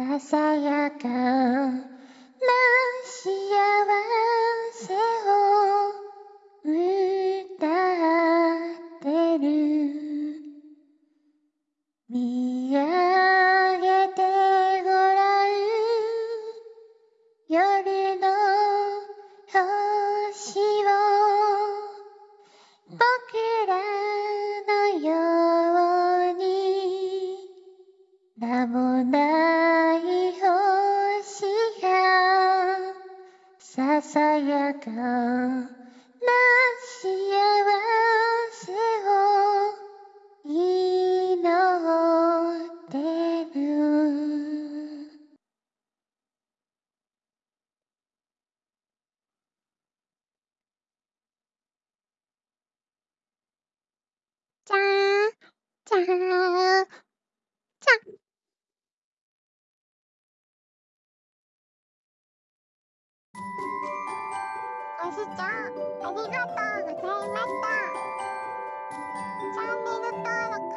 ささやかな幸せを歌ってる見上げてごらん夜の星を僕らのように名もさやかな幸せを祈ってる。じゃーじゃーじゃご視聴ありがとうございました。チャンネル登録